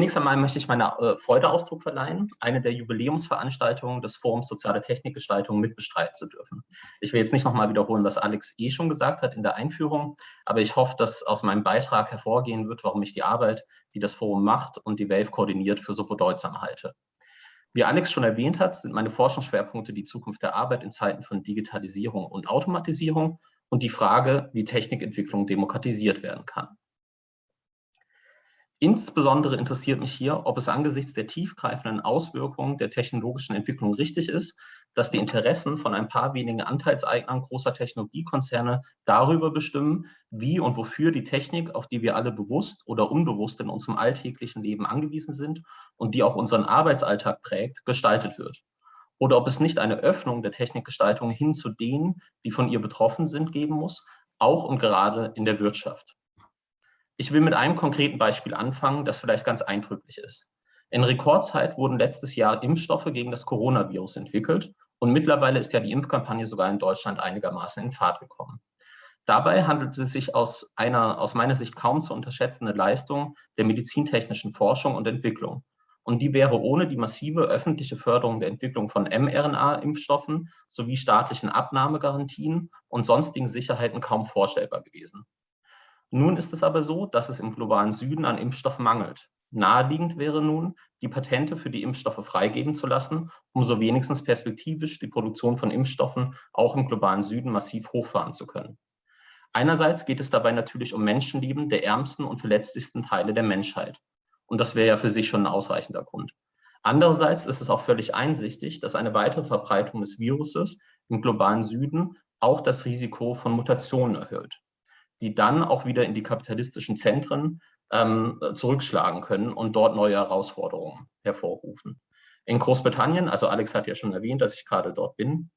Zunächst einmal möchte ich meine äh, Freude Ausdruck verleihen, eine der Jubiläumsveranstaltungen des Forums Soziale Technikgestaltung mitbestreiten zu dürfen. Ich will jetzt nicht nochmal wiederholen, was Alex eh schon gesagt hat in der Einführung, aber ich hoffe, dass aus meinem Beitrag hervorgehen wird, warum ich die Arbeit, die das Forum macht und die WAVE koordiniert, für so bedeutsam halte. Wie Alex schon erwähnt hat, sind meine Forschungsschwerpunkte die Zukunft der Arbeit in Zeiten von Digitalisierung und Automatisierung und die Frage, wie Technikentwicklung demokratisiert werden kann. Insbesondere interessiert mich hier, ob es angesichts der tiefgreifenden Auswirkungen der technologischen Entwicklung richtig ist, dass die Interessen von ein paar wenigen Anteilseignern großer Technologiekonzerne darüber bestimmen, wie und wofür die Technik, auf die wir alle bewusst oder unbewusst in unserem alltäglichen Leben angewiesen sind und die auch unseren Arbeitsalltag prägt, gestaltet wird. Oder ob es nicht eine Öffnung der Technikgestaltung hin zu denen, die von ihr betroffen sind, geben muss, auch und gerade in der Wirtschaft. Ich will mit einem konkreten Beispiel anfangen, das vielleicht ganz eindrücklich ist. In Rekordzeit wurden letztes Jahr Impfstoffe gegen das Coronavirus entwickelt und mittlerweile ist ja die Impfkampagne sogar in Deutschland einigermaßen in Fahrt gekommen. Dabei handelt es sich aus einer aus meiner Sicht kaum zu unterschätzende Leistung der medizintechnischen Forschung und Entwicklung. Und die wäre ohne die massive öffentliche Förderung der Entwicklung von mRNA-Impfstoffen sowie staatlichen Abnahmegarantien und sonstigen Sicherheiten kaum vorstellbar gewesen. Nun ist es aber so, dass es im globalen Süden an Impfstoffen mangelt. Naheliegend wäre nun, die Patente für die Impfstoffe freigeben zu lassen, um so wenigstens perspektivisch die Produktion von Impfstoffen auch im globalen Süden massiv hochfahren zu können. Einerseits geht es dabei natürlich um Menschenleben der ärmsten und verletzlichsten Teile der Menschheit. Und das wäre ja für sich schon ein ausreichender Grund. Andererseits ist es auch völlig einsichtig, dass eine weitere Verbreitung des Viruses im globalen Süden auch das Risiko von Mutationen erhöht die dann auch wieder in die kapitalistischen Zentren ähm, zurückschlagen können und dort neue Herausforderungen hervorrufen. In Großbritannien, also Alex hat ja schon erwähnt, dass ich gerade dort bin,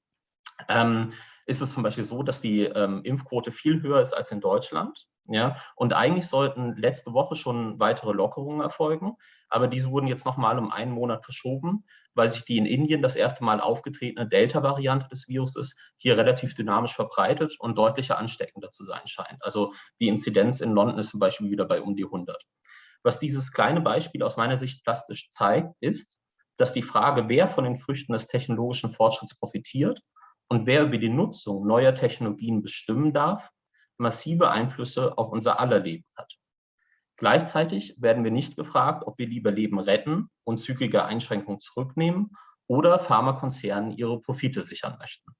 ähm, ist es zum Beispiel so, dass die ähm, Impfquote viel höher ist als in Deutschland. Ja, und eigentlich sollten letzte Woche schon weitere Lockerungen erfolgen, aber diese wurden jetzt nochmal um einen Monat verschoben, weil sich die in Indien das erste Mal aufgetretene Delta-Variante des Viruses hier relativ dynamisch verbreitet und deutlicher ansteckender zu sein scheint. Also die Inzidenz in London ist zum Beispiel wieder bei um die 100. Was dieses kleine Beispiel aus meiner Sicht plastisch zeigt, ist, dass die Frage, wer von den Früchten des technologischen Fortschritts profitiert und wer über die Nutzung neuer Technologien bestimmen darf, massive Einflüsse auf unser aller Leben hat. Gleichzeitig werden wir nicht gefragt, ob wir lieber Leben retten und zügige Einschränkungen zurücknehmen oder Pharmakonzernen ihre Profite sichern möchten.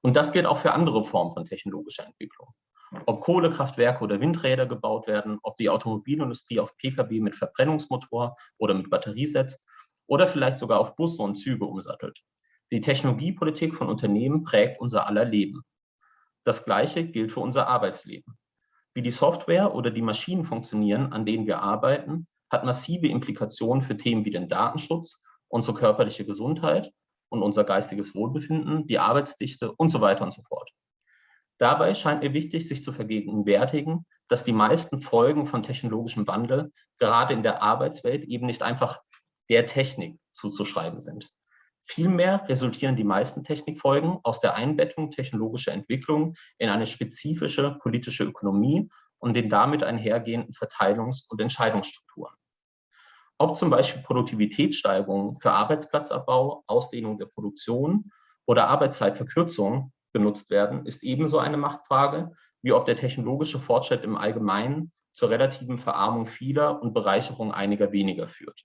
Und das gilt auch für andere Formen von technologischer Entwicklung. Ob Kohlekraftwerke oder Windräder gebaut werden, ob die Automobilindustrie auf Pkw mit Verbrennungsmotor oder mit Batterie setzt oder vielleicht sogar auf Busse und Züge umsattelt. Die Technologiepolitik von Unternehmen prägt unser aller Leben. Das Gleiche gilt für unser Arbeitsleben. Wie die Software oder die Maschinen funktionieren, an denen wir arbeiten, hat massive Implikationen für Themen wie den Datenschutz, unsere körperliche Gesundheit und unser geistiges Wohlbefinden, die Arbeitsdichte und so weiter und so fort. Dabei scheint mir wichtig, sich zu vergegenwärtigen, dass die meisten Folgen von technologischem Wandel gerade in der Arbeitswelt eben nicht einfach der Technik zuzuschreiben sind. Vielmehr resultieren die meisten Technikfolgen aus der Einbettung technologischer Entwicklungen in eine spezifische politische Ökonomie und den damit einhergehenden Verteilungs- und Entscheidungsstrukturen. Ob zum Beispiel Produktivitätssteigerungen für Arbeitsplatzabbau, Ausdehnung der Produktion oder Arbeitszeitverkürzung genutzt werden, ist ebenso eine Machtfrage, wie ob der technologische Fortschritt im Allgemeinen zur relativen Verarmung vieler und Bereicherung einiger weniger führt.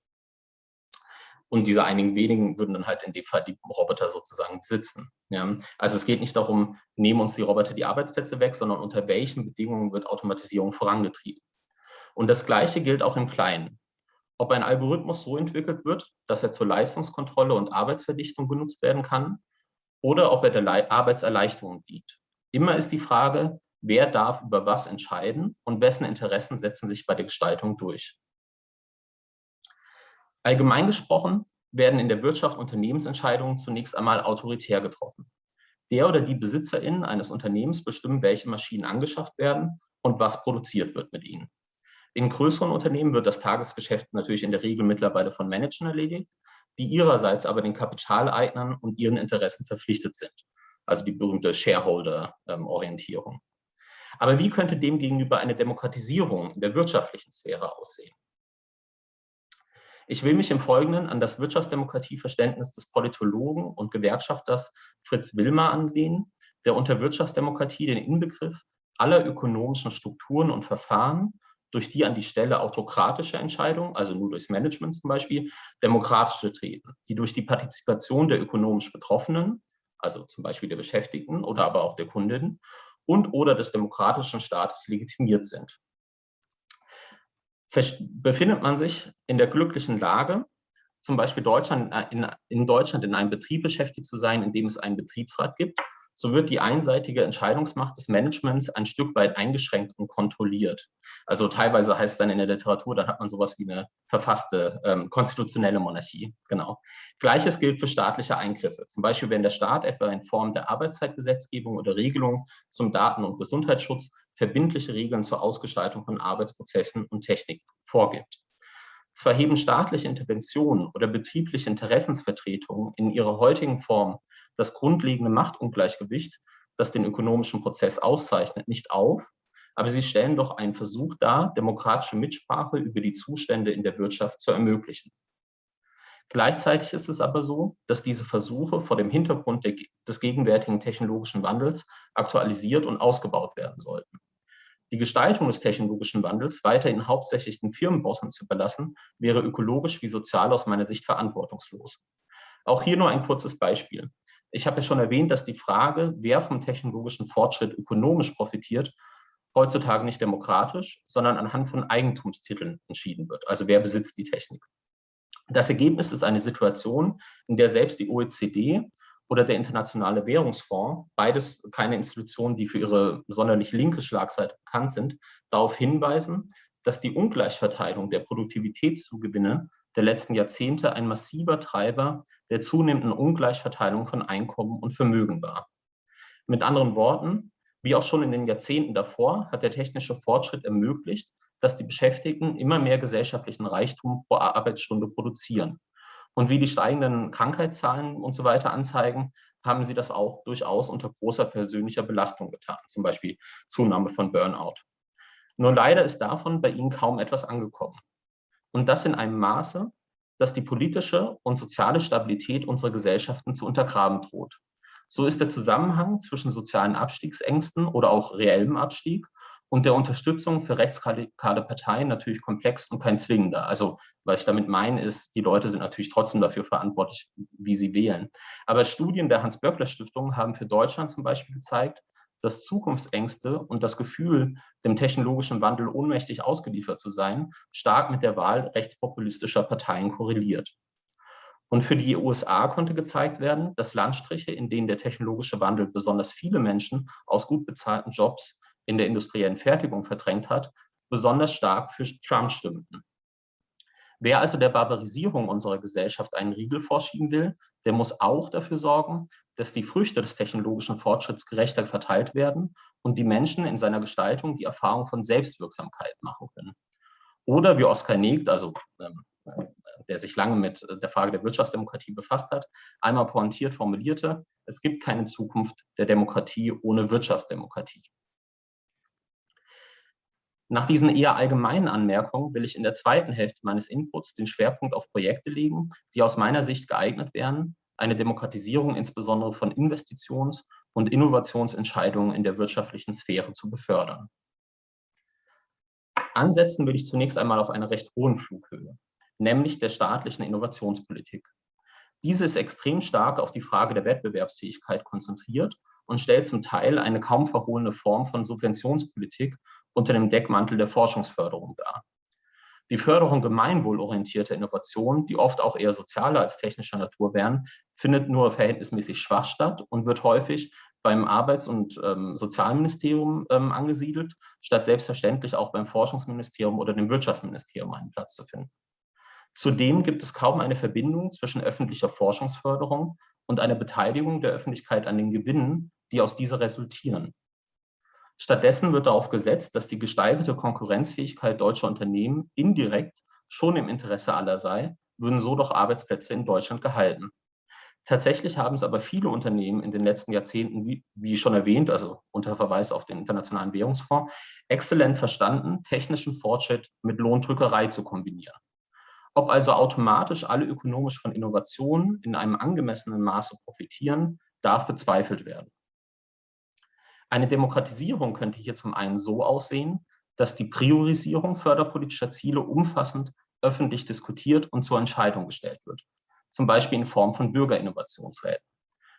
Und diese einigen wenigen würden dann halt in dem Fall die Roboter sozusagen besitzen. Ja? Also es geht nicht darum, nehmen uns die Roboter die Arbeitsplätze weg, sondern unter welchen Bedingungen wird Automatisierung vorangetrieben. Und das Gleiche gilt auch im Kleinen. Ob ein Algorithmus so entwickelt wird, dass er zur Leistungskontrolle und Arbeitsverdichtung genutzt werden kann, oder ob er der Le Arbeitserleichterung dient. Immer ist die Frage, wer darf über was entscheiden und wessen Interessen setzen sich bei der Gestaltung durch. Allgemein gesprochen werden in der Wirtschaft Unternehmensentscheidungen zunächst einmal autoritär getroffen. Der oder die BesitzerInnen eines Unternehmens bestimmen, welche Maschinen angeschafft werden und was produziert wird mit ihnen. In größeren Unternehmen wird das Tagesgeschäft natürlich in der Regel mittlerweile von Managern erledigt, die ihrerseits aber den Kapitaleignern und ihren Interessen verpflichtet sind. Also die berühmte Shareholder-Orientierung. Aber wie könnte demgegenüber eine Demokratisierung in der wirtschaftlichen Sphäre aussehen? Ich will mich im Folgenden an das Wirtschaftsdemokratieverständnis des Politologen und Gewerkschafters Fritz Wilmer anlehnen, der unter Wirtschaftsdemokratie den Inbegriff aller ökonomischen Strukturen und Verfahren, durch die an die Stelle autokratische Entscheidungen, also nur durchs Management zum Beispiel, demokratische treten, die durch die Partizipation der ökonomisch Betroffenen, also zum Beispiel der Beschäftigten oder aber auch der Kundinnen und oder des demokratischen Staates legitimiert sind. Befindet man sich in der glücklichen Lage, zum Beispiel Deutschland, äh, in, in Deutschland in einem Betrieb beschäftigt zu sein, in dem es einen Betriebsrat gibt, so wird die einseitige Entscheidungsmacht des Managements ein Stück weit eingeschränkt und kontrolliert. Also teilweise heißt es dann in der Literatur, dann hat man sowas wie eine verfasste ähm, konstitutionelle Monarchie. Genau. Gleiches gilt für staatliche Eingriffe. Zum Beispiel, wenn der Staat etwa in Form der Arbeitszeitgesetzgebung oder Regelung zum Daten- und Gesundheitsschutz verbindliche Regeln zur Ausgestaltung von Arbeitsprozessen und Technik vorgibt. Zwar heben staatliche Interventionen oder betriebliche Interessensvertretungen in ihrer heutigen Form das grundlegende Machtungleichgewicht, das den ökonomischen Prozess auszeichnet, nicht auf, aber sie stellen doch einen Versuch dar, demokratische Mitsprache über die Zustände in der Wirtschaft zu ermöglichen. Gleichzeitig ist es aber so, dass diese Versuche vor dem Hintergrund der, des gegenwärtigen technologischen Wandels aktualisiert und ausgebaut werden sollten. Die Gestaltung des technologischen Wandels weiterhin hauptsächlich den Firmenbossen zu überlassen, wäre ökologisch wie sozial aus meiner Sicht verantwortungslos. Auch hier nur ein kurzes Beispiel. Ich habe ja schon erwähnt, dass die Frage, wer vom technologischen Fortschritt ökonomisch profitiert, heutzutage nicht demokratisch, sondern anhand von Eigentumstiteln entschieden wird. Also wer besitzt die Technik. Das Ergebnis ist eine Situation, in der selbst die OECD oder der Internationale Währungsfonds, beides keine Institutionen, die für ihre sonderlich linke Schlagseite bekannt sind, darauf hinweisen, dass die Ungleichverteilung der Produktivitätszugewinne der letzten Jahrzehnte ein massiver Treiber der zunehmenden Ungleichverteilung von Einkommen und Vermögen war. Mit anderen Worten, wie auch schon in den Jahrzehnten davor, hat der technische Fortschritt ermöglicht, dass die Beschäftigten immer mehr gesellschaftlichen Reichtum pro Arbeitsstunde produzieren. Und wie die steigenden Krankheitszahlen und so weiter anzeigen, haben sie das auch durchaus unter großer persönlicher Belastung getan, zum Beispiel Zunahme von Burnout. Nur leider ist davon bei ihnen kaum etwas angekommen. Und das in einem Maße, dass die politische und soziale Stabilität unserer Gesellschaften zu untergraben droht. So ist der Zusammenhang zwischen sozialen Abstiegsängsten oder auch reellem Abstieg und der Unterstützung für rechtsradikale Parteien natürlich komplex und kein zwingender. Also was ich damit meine, ist, die Leute sind natürlich trotzdem dafür verantwortlich, wie sie wählen. Aber Studien der Hans-Böckler-Stiftung haben für Deutschland zum Beispiel gezeigt, dass Zukunftsängste und das Gefühl, dem technologischen Wandel ohnmächtig ausgeliefert zu sein, stark mit der Wahl rechtspopulistischer Parteien korreliert. Und für die USA konnte gezeigt werden, dass Landstriche, in denen der technologische Wandel besonders viele Menschen aus gut bezahlten Jobs in der industriellen Fertigung verdrängt hat, besonders stark für Trump stimmten. Wer also der Barbarisierung unserer Gesellschaft einen Riegel vorschieben will, der muss auch dafür sorgen, dass die Früchte des technologischen Fortschritts gerechter verteilt werden und die Menschen in seiner Gestaltung die Erfahrung von Selbstwirksamkeit machen können. Oder wie Oskar Negt, also ähm, der sich lange mit der Frage der Wirtschaftsdemokratie befasst hat, einmal pointiert formulierte, es gibt keine Zukunft der Demokratie ohne Wirtschaftsdemokratie. Nach diesen eher allgemeinen Anmerkungen will ich in der zweiten Hälfte meines Inputs den Schwerpunkt auf Projekte legen, die aus meiner Sicht geeignet wären, eine Demokratisierung insbesondere von Investitions- und Innovationsentscheidungen in der wirtschaftlichen Sphäre zu befördern. Ansetzen will ich zunächst einmal auf einer recht hohen Flughöhe, nämlich der staatlichen Innovationspolitik. Diese ist extrem stark auf die Frage der Wettbewerbsfähigkeit konzentriert und stellt zum Teil eine kaum verhohlene Form von Subventionspolitik unter dem Deckmantel der Forschungsförderung dar. Die Förderung gemeinwohlorientierter Innovationen, die oft auch eher sozialer als technischer Natur wären, findet nur verhältnismäßig schwach statt und wird häufig beim Arbeits- und ähm, Sozialministerium ähm, angesiedelt, statt selbstverständlich auch beim Forschungsministerium oder dem Wirtschaftsministerium einen Platz zu finden. Zudem gibt es kaum eine Verbindung zwischen öffentlicher Forschungsförderung und einer Beteiligung der Öffentlichkeit an den Gewinnen, die aus dieser resultieren. Stattdessen wird darauf gesetzt, dass die gesteigerte Konkurrenzfähigkeit deutscher Unternehmen indirekt schon im Interesse aller sei, würden so doch Arbeitsplätze in Deutschland gehalten. Tatsächlich haben es aber viele Unternehmen in den letzten Jahrzehnten, wie, wie schon erwähnt, also unter Verweis auf den Internationalen Währungsfonds, exzellent verstanden, technischen Fortschritt mit Lohndrückerei zu kombinieren. Ob also automatisch alle ökonomisch von Innovationen in einem angemessenen Maße profitieren, darf bezweifelt werden. Eine Demokratisierung könnte hier zum einen so aussehen, dass die Priorisierung förderpolitischer Ziele umfassend öffentlich diskutiert und zur Entscheidung gestellt wird, zum Beispiel in Form von Bürgerinnovationsräten.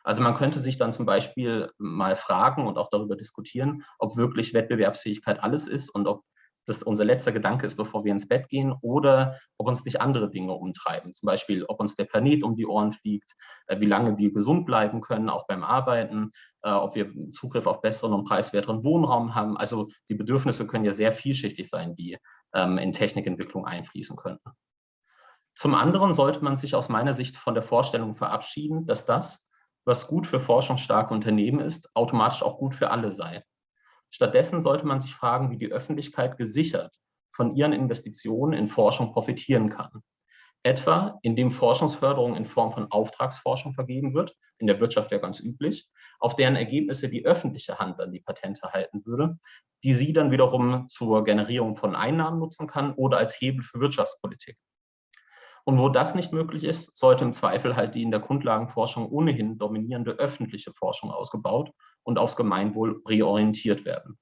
Also man könnte sich dann zum Beispiel mal fragen und auch darüber diskutieren, ob wirklich Wettbewerbsfähigkeit alles ist und ob das unser letzter Gedanke ist, bevor wir ins Bett gehen, oder ob uns nicht andere Dinge umtreiben. Zum Beispiel, ob uns der Planet um die Ohren fliegt, äh, wie lange wir gesund bleiben können, auch beim Arbeiten, äh, ob wir Zugriff auf besseren und preiswerteren Wohnraum haben. Also die Bedürfnisse können ja sehr vielschichtig sein, die ähm, in Technikentwicklung einfließen könnten. Zum anderen sollte man sich aus meiner Sicht von der Vorstellung verabschieden, dass das, was gut für forschungsstarke Unternehmen ist, automatisch auch gut für alle sei. Stattdessen sollte man sich fragen, wie die Öffentlichkeit gesichert von ihren Investitionen in Forschung profitieren kann. Etwa, indem Forschungsförderung in Form von Auftragsforschung vergeben wird, in der Wirtschaft ja ganz üblich, auf deren Ergebnisse die öffentliche Hand dann die Patente halten würde, die sie dann wiederum zur Generierung von Einnahmen nutzen kann oder als Hebel für Wirtschaftspolitik. Und wo das nicht möglich ist, sollte im Zweifel halt die in der Grundlagenforschung ohnehin dominierende öffentliche Forschung ausgebaut und aufs Gemeinwohl reorientiert werden.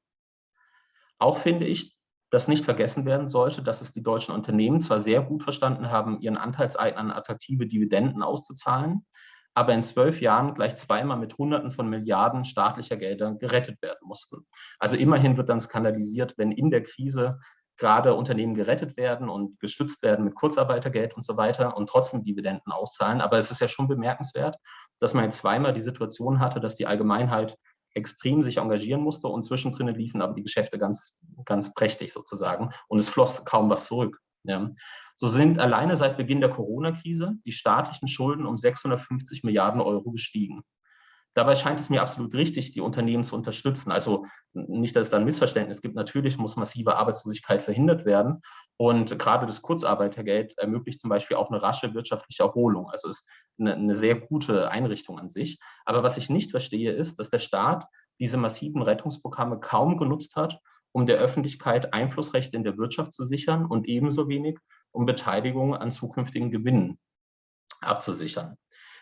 Auch finde ich, dass nicht vergessen werden sollte, dass es die deutschen Unternehmen zwar sehr gut verstanden haben, ihren Anteilseignern attraktive Dividenden auszuzahlen, aber in zwölf Jahren gleich zweimal mit Hunderten von Milliarden staatlicher Gelder gerettet werden mussten. Also immerhin wird dann skandalisiert, wenn in der Krise gerade Unternehmen gerettet werden und gestützt werden mit Kurzarbeitergeld und so weiter und trotzdem Dividenden auszahlen. Aber es ist ja schon bemerkenswert, dass man zweimal die Situation hatte, dass die Allgemeinheit extrem sich engagieren musste und zwischendrin liefen aber die Geschäfte ganz, ganz prächtig sozusagen und es floss kaum was zurück. Ja. So sind alleine seit Beginn der Corona-Krise die staatlichen Schulden um 650 Milliarden Euro gestiegen. Dabei scheint es mir absolut richtig, die Unternehmen zu unterstützen. Also nicht, dass es da ein Missverständnis gibt. Natürlich muss massive Arbeitslosigkeit verhindert werden. Und gerade das Kurzarbeitergeld ermöglicht zum Beispiel auch eine rasche wirtschaftliche Erholung. Also ist eine, eine sehr gute Einrichtung an sich. Aber was ich nicht verstehe, ist, dass der Staat diese massiven Rettungsprogramme kaum genutzt hat, um der Öffentlichkeit Einflussrechte in der Wirtschaft zu sichern und ebenso wenig, um Beteiligung an zukünftigen Gewinnen abzusichern.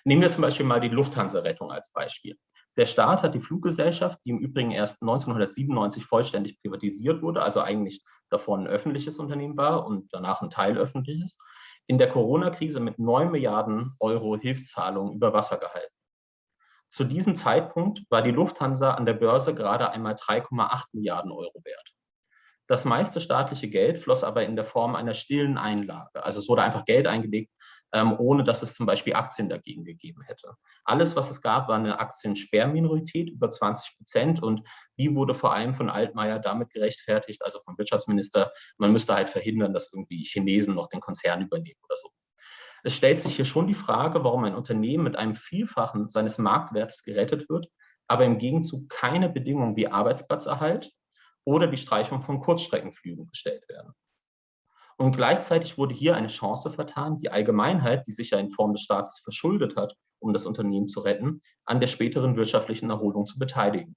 Nehmen wir zum Beispiel mal die Lufthansa-Rettung als Beispiel. Der Staat hat die Fluggesellschaft, die im Übrigen erst 1997 vollständig privatisiert wurde, also eigentlich davor ein öffentliches Unternehmen war und danach ein Teil öffentliches, in der Corona-Krise mit 9 Milliarden Euro Hilfszahlungen über Wasser gehalten. Zu diesem Zeitpunkt war die Lufthansa an der Börse gerade einmal 3,8 Milliarden Euro wert. Das meiste staatliche Geld floss aber in der Form einer stillen Einlage. Also es wurde einfach Geld eingelegt, ohne dass es zum Beispiel Aktien dagegen gegeben hätte. Alles, was es gab, war eine Aktiensperrminorität über 20 Prozent und die wurde vor allem von Altmaier damit gerechtfertigt, also vom Wirtschaftsminister, man müsste halt verhindern, dass irgendwie Chinesen noch den Konzern übernehmen oder so. Es stellt sich hier schon die Frage, warum ein Unternehmen mit einem Vielfachen seines Marktwertes gerettet wird, aber im Gegenzug keine Bedingungen wie Arbeitsplatzerhalt oder die Streichung von Kurzstreckenflügen gestellt werden. Und gleichzeitig wurde hier eine Chance vertan, die Allgemeinheit, die sich ja in Form des Staates verschuldet hat, um das Unternehmen zu retten, an der späteren wirtschaftlichen Erholung zu beteiligen.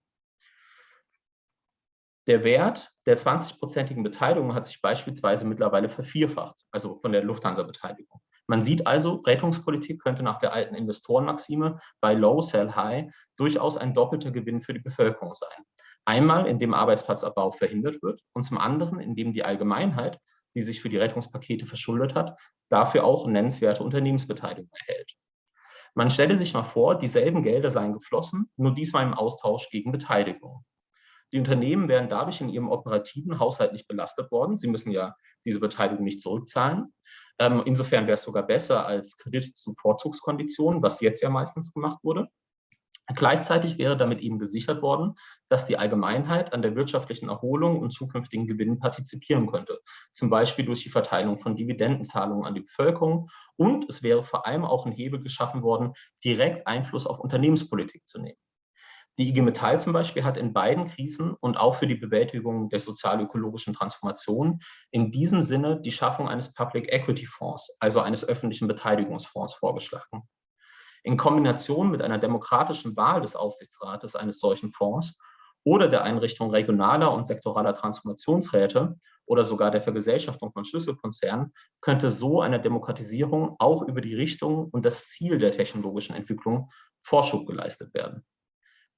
Der Wert der 20-prozentigen Beteiligung hat sich beispielsweise mittlerweile vervierfacht, also von der Lufthansa-Beteiligung. Man sieht also, Rettungspolitik könnte nach der alten Investorenmaxime bei Low, Sell High durchaus ein doppelter Gewinn für die Bevölkerung sein. Einmal, indem Arbeitsplatzabbau verhindert wird und zum anderen, indem die Allgemeinheit die sich für die Rettungspakete verschuldet hat, dafür auch nennenswerte Unternehmensbeteiligung erhält. Man stelle sich mal vor, dieselben Gelder seien geflossen, nur diesmal im Austausch gegen Beteiligung. Die Unternehmen wären dadurch in ihrem operativen Haushalt nicht belastet worden. Sie müssen ja diese Beteiligung nicht zurückzahlen. Ähm, insofern wäre es sogar besser als Kredit zu Vorzugskonditionen, was jetzt ja meistens gemacht wurde. Gleichzeitig wäre damit eben gesichert worden, dass die Allgemeinheit an der wirtschaftlichen Erholung und zukünftigen Gewinnen partizipieren könnte, zum Beispiel durch die Verteilung von Dividendenzahlungen an die Bevölkerung. Und es wäre vor allem auch ein Hebel geschaffen worden, direkt Einfluss auf Unternehmenspolitik zu nehmen. Die IG Metall zum Beispiel hat in beiden Krisen und auch für die Bewältigung der sozial-ökologischen Transformation in diesem Sinne die Schaffung eines Public Equity Fonds, also eines öffentlichen Beteiligungsfonds vorgeschlagen. In Kombination mit einer demokratischen Wahl des Aufsichtsrates eines solchen Fonds oder der Einrichtung regionaler und sektoraler Transformationsräte oder sogar der Vergesellschaftung von Schlüsselkonzernen könnte so einer Demokratisierung auch über die Richtung und das Ziel der technologischen Entwicklung Vorschub geleistet werden.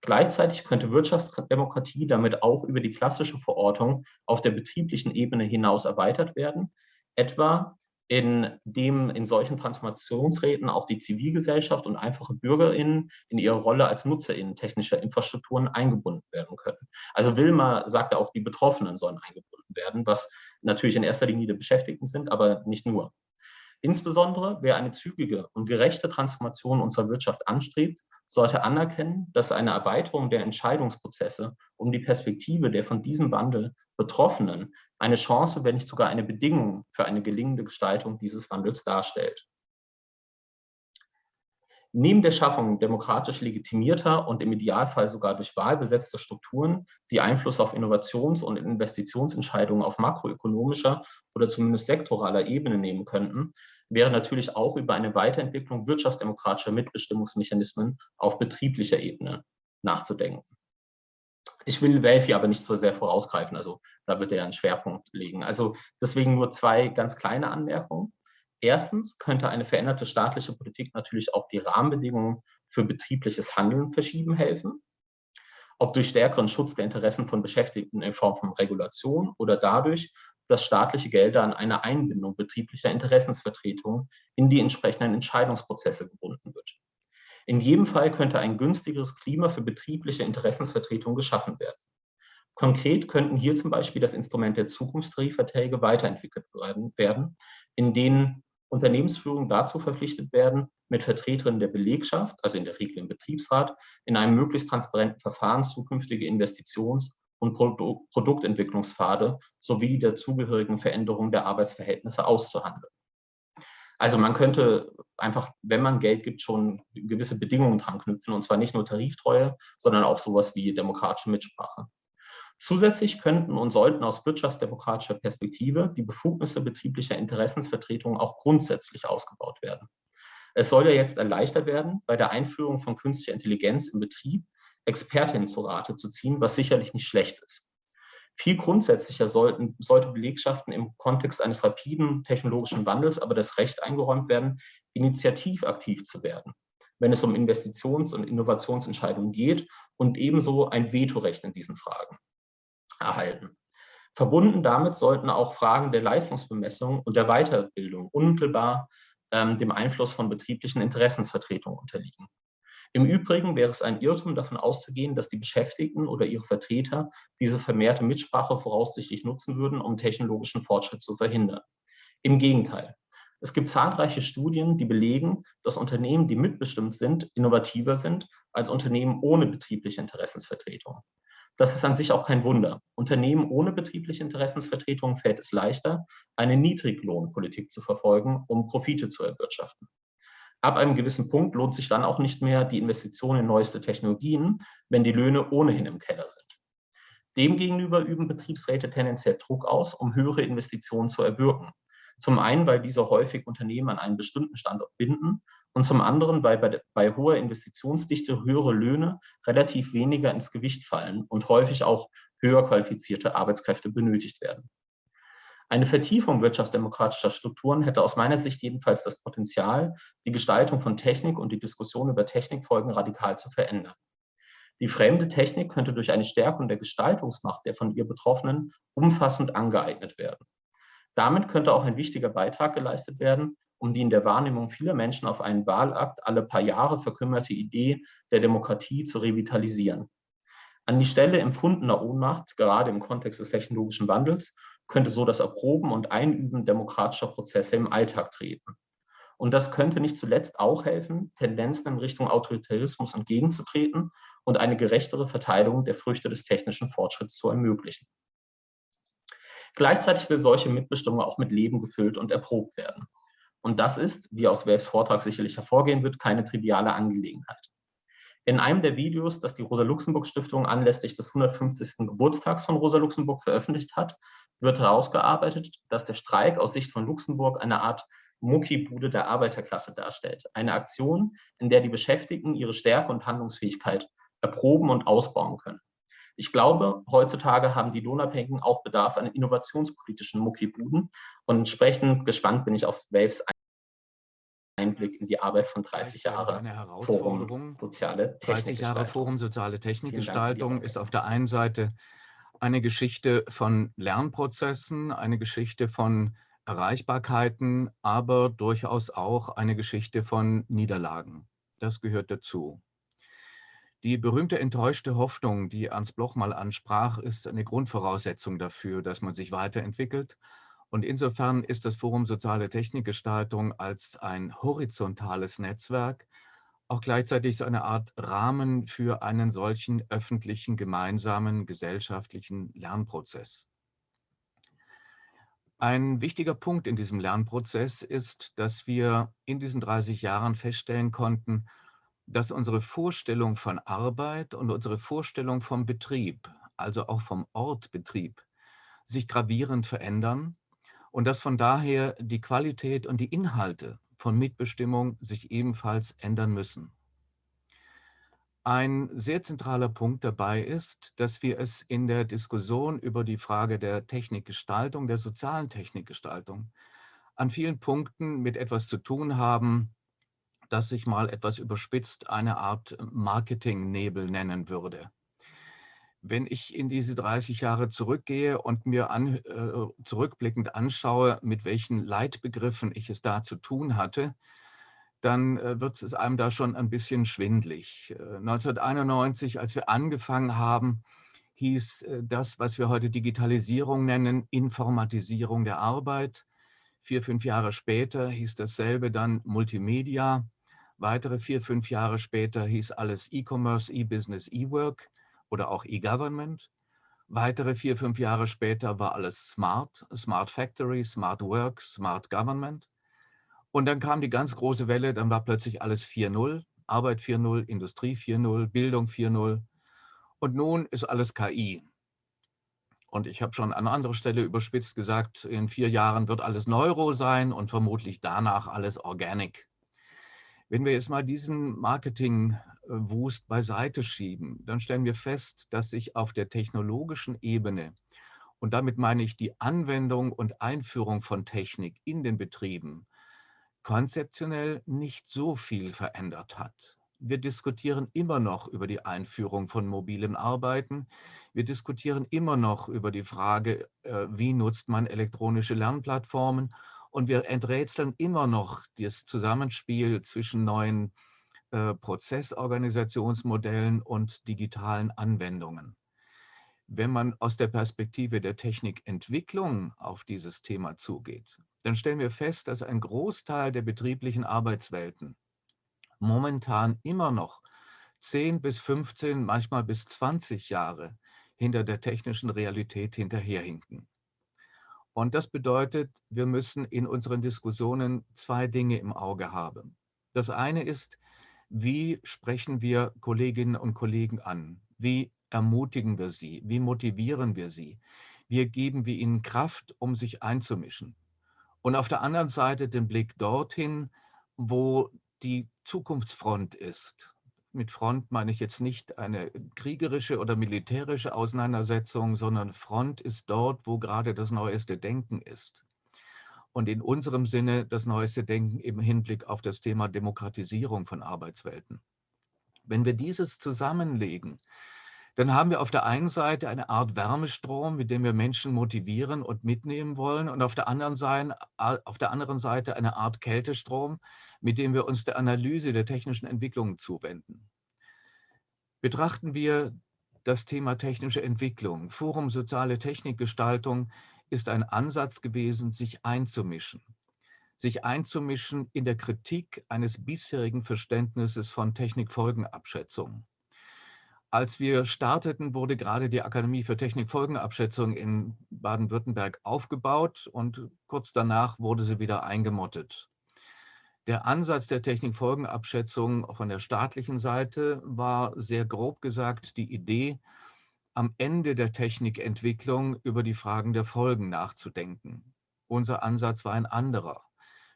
Gleichzeitig könnte Wirtschaftsdemokratie damit auch über die klassische Verortung auf der betrieblichen Ebene hinaus erweitert werden, etwa indem in solchen Transformationsräten auch die Zivilgesellschaft und einfache BürgerInnen in ihre Rolle als NutzerInnen technischer Infrastrukturen eingebunden werden können. Also Wilma sagte auch, die Betroffenen sollen eingebunden werden, was natürlich in erster Linie die Beschäftigten sind, aber nicht nur. Insbesondere, wer eine zügige und gerechte Transformation unserer Wirtschaft anstrebt, sollte anerkennen, dass eine Erweiterung der Entscheidungsprozesse um die Perspektive der von diesem Wandel Betroffenen eine Chance, wenn nicht sogar eine Bedingung für eine gelingende Gestaltung dieses Wandels darstellt. Neben der Schaffung demokratisch legitimierter und im Idealfall sogar durch Wahl besetzter Strukturen, die Einfluss auf Innovations- und Investitionsentscheidungen auf makroökonomischer oder zumindest sektoraler Ebene nehmen könnten, wäre natürlich auch über eine Weiterentwicklung wirtschaftsdemokratischer Mitbestimmungsmechanismen auf betrieblicher Ebene nachzudenken. Ich will Welfi aber nicht so sehr vorausgreifen, also da wird er einen Schwerpunkt legen. Also deswegen nur zwei ganz kleine Anmerkungen. Erstens könnte eine veränderte staatliche Politik natürlich auch die Rahmenbedingungen für betriebliches Handeln verschieben helfen. Ob durch stärkeren Schutz der Interessen von Beschäftigten in Form von Regulation oder dadurch, dass staatliche Gelder an eine Einbindung betrieblicher Interessensvertretungen in die entsprechenden Entscheidungsprozesse gebunden wird. In jedem Fall könnte ein günstigeres Klima für betriebliche Interessensvertretung geschaffen werden. Konkret könnten hier zum Beispiel das Instrument der Zukunftstarifverträge weiterentwickelt werden, in denen Unternehmensführungen dazu verpflichtet werden, mit Vertreterinnen der Belegschaft, also in der Regel im Betriebsrat, in einem möglichst transparenten Verfahren zukünftige Investitions- und Produ Produktentwicklungspfade sowie die dazugehörigen Veränderungen der Arbeitsverhältnisse auszuhandeln. Also man könnte einfach, wenn man Geld gibt, schon gewisse Bedingungen dran knüpfen, und zwar nicht nur Tariftreue, sondern auch sowas wie demokratische Mitsprache. Zusätzlich könnten und sollten aus wirtschaftsdemokratischer Perspektive die Befugnisse betrieblicher Interessensvertretungen auch grundsätzlich ausgebaut werden. Es soll ja jetzt erleichtert werden, bei der Einführung von künstlicher Intelligenz im Betrieb Expertinnen zu Rate zu ziehen, was sicherlich nicht schlecht ist. Viel grundsätzlicher sollten, sollte Belegschaften im Kontext eines rapiden technologischen Wandels aber das Recht eingeräumt werden, initiativ aktiv zu werden, wenn es um Investitions- und Innovationsentscheidungen geht und ebenso ein Vetorecht in diesen Fragen erhalten. Verbunden damit sollten auch Fragen der Leistungsbemessung und der Weiterbildung unmittelbar ähm, dem Einfluss von betrieblichen Interessensvertretungen unterliegen. Im Übrigen wäre es ein Irrtum davon auszugehen, dass die Beschäftigten oder ihre Vertreter diese vermehrte Mitsprache voraussichtlich nutzen würden, um technologischen Fortschritt zu verhindern. Im Gegenteil. Es gibt zahlreiche Studien, die belegen, dass Unternehmen, die mitbestimmt sind, innovativer sind als Unternehmen ohne betriebliche Interessensvertretung. Das ist an sich auch kein Wunder. Unternehmen ohne betriebliche Interessensvertretung fällt es leichter, eine Niedriglohnpolitik zu verfolgen, um Profite zu erwirtschaften. Ab einem gewissen Punkt lohnt sich dann auch nicht mehr die Investition in neueste Technologien, wenn die Löhne ohnehin im Keller sind. Demgegenüber üben Betriebsräte tendenziell Druck aus, um höhere Investitionen zu erwirken. Zum einen, weil diese häufig Unternehmen an einen bestimmten Standort binden und zum anderen, weil bei, bei hoher Investitionsdichte höhere Löhne relativ weniger ins Gewicht fallen und häufig auch höher qualifizierte Arbeitskräfte benötigt werden. Eine Vertiefung wirtschaftsdemokratischer Strukturen hätte aus meiner Sicht jedenfalls das Potenzial, die Gestaltung von Technik und die Diskussion über Technikfolgen radikal zu verändern. Die fremde Technik könnte durch eine Stärkung der Gestaltungsmacht der von ihr Betroffenen umfassend angeeignet werden. Damit könnte auch ein wichtiger Beitrag geleistet werden, um die in der Wahrnehmung vieler Menschen auf einen Wahlakt alle paar Jahre verkümmerte Idee der Demokratie zu revitalisieren. An die Stelle empfundener Ohnmacht, gerade im Kontext des technologischen Wandels, könnte so das Erproben und Einüben demokratischer Prozesse im Alltag treten. Und das könnte nicht zuletzt auch helfen, Tendenzen in Richtung Autoritarismus entgegenzutreten und eine gerechtere Verteilung der Früchte des technischen Fortschritts zu ermöglichen. Gleichzeitig will solche Mitbestimmung auch mit Leben gefüllt und erprobt werden. Und das ist, wie aus Welfs Vortrag sicherlich hervorgehen wird, keine triviale Angelegenheit. In einem der Videos, das die Rosa-Luxemburg-Stiftung anlässlich des 150. Geburtstags von Rosa Luxemburg veröffentlicht hat, wird herausgearbeitet, dass der Streik aus Sicht von Luxemburg eine Art Muckibude der Arbeiterklasse darstellt. Eine Aktion, in der die Beschäftigten ihre Stärke und Handlungsfähigkeit erproben und ausbauen können. Ich glaube, heutzutage haben die Lohnabhängigen auch Bedarf an innovationspolitischen Muckibuden und entsprechend gespannt bin ich auf Waves Einblick in die Arbeit von 30 Jahre Forum Soziale 30 Jahre Forum Soziale Technikgestaltung ist auf der einen Seite eine Geschichte von Lernprozessen, eine Geschichte von Erreichbarkeiten, aber durchaus auch eine Geschichte von Niederlagen. Das gehört dazu. Die berühmte enttäuschte Hoffnung, die Ernst Bloch mal ansprach, ist eine Grundvoraussetzung dafür, dass man sich weiterentwickelt. Und insofern ist das Forum Soziale Technikgestaltung als ein horizontales Netzwerk auch gleichzeitig so eine Art Rahmen für einen solchen öffentlichen, gemeinsamen, gesellschaftlichen Lernprozess. Ein wichtiger Punkt in diesem Lernprozess ist, dass wir in diesen 30 Jahren feststellen konnten, dass unsere Vorstellung von Arbeit und unsere Vorstellung vom Betrieb, also auch vom Ort Betrieb, sich gravierend verändern und dass von daher die Qualität und die Inhalte von Mitbestimmung sich ebenfalls ändern müssen. Ein sehr zentraler Punkt dabei ist, dass wir es in der Diskussion über die Frage der Technikgestaltung, der sozialen Technikgestaltung, an vielen Punkten mit etwas zu tun haben, das ich mal etwas überspitzt eine Art Marketingnebel nennen würde. Wenn ich in diese 30 Jahre zurückgehe und mir an, äh, zurückblickend anschaue, mit welchen Leitbegriffen ich es da zu tun hatte, dann äh, wird es einem da schon ein bisschen schwindlig. Äh, 1991, als wir angefangen haben, hieß äh, das, was wir heute Digitalisierung nennen, Informatisierung der Arbeit. Vier, fünf Jahre später hieß dasselbe dann Multimedia. Weitere vier, fünf Jahre später hieß alles E-Commerce, E-Business, E-Work oder auch E-Government. Weitere vier, fünf Jahre später war alles Smart, Smart Factory, Smart Work, Smart Government. Und dann kam die ganz große Welle, dann war plötzlich alles 4.0, Arbeit 4.0, Industrie 4.0, Bildung 4.0. Und nun ist alles KI. Und ich habe schon an anderer Stelle überspitzt gesagt, in vier Jahren wird alles Neuro sein und vermutlich danach alles Organic. Wenn wir jetzt mal diesen Marketing-Wust beiseite schieben, dann stellen wir fest, dass sich auf der technologischen Ebene, und damit meine ich die Anwendung und Einführung von Technik in den Betrieben, konzeptionell nicht so viel verändert hat. Wir diskutieren immer noch über die Einführung von mobilem Arbeiten. Wir diskutieren immer noch über die Frage, äh, wie nutzt man elektronische Lernplattformen und wir enträtseln immer noch das Zusammenspiel zwischen neuen äh, Prozessorganisationsmodellen und digitalen Anwendungen. Wenn man aus der Perspektive der Technikentwicklung auf dieses Thema zugeht, dann stellen wir fest, dass ein Großteil der betrieblichen Arbeitswelten momentan immer noch 10 bis 15, manchmal bis 20 Jahre hinter der technischen Realität hinterherhinken. Und das bedeutet, wir müssen in unseren Diskussionen zwei Dinge im Auge haben. Das eine ist, wie sprechen wir Kolleginnen und Kollegen an? Wie ermutigen wir sie? Wie motivieren wir sie? Wie geben wir ihnen Kraft, um sich einzumischen? Und auf der anderen Seite den Blick dorthin, wo die Zukunftsfront ist, mit Front meine ich jetzt nicht eine kriegerische oder militärische Auseinandersetzung, sondern Front ist dort, wo gerade das neueste Denken ist. Und in unserem Sinne das neueste Denken im Hinblick auf das Thema Demokratisierung von Arbeitswelten. Wenn wir dieses zusammenlegen, dann haben wir auf der einen Seite eine Art Wärmestrom, mit dem wir Menschen motivieren und mitnehmen wollen und auf der anderen Seite, auf der anderen Seite eine Art Kältestrom, mit dem wir uns der Analyse der technischen Entwicklungen zuwenden. Betrachten wir das Thema technische Entwicklung. Forum Soziale Technikgestaltung ist ein Ansatz gewesen, sich einzumischen. Sich einzumischen in der Kritik eines bisherigen Verständnisses von Technikfolgenabschätzung. Als wir starteten, wurde gerade die Akademie für Technikfolgenabschätzung in Baden-Württemberg aufgebaut und kurz danach wurde sie wieder eingemottet. Der Ansatz der Technikfolgenabschätzung von der staatlichen Seite war sehr grob gesagt die Idee, am Ende der Technikentwicklung über die Fragen der Folgen nachzudenken. Unser Ansatz war ein anderer.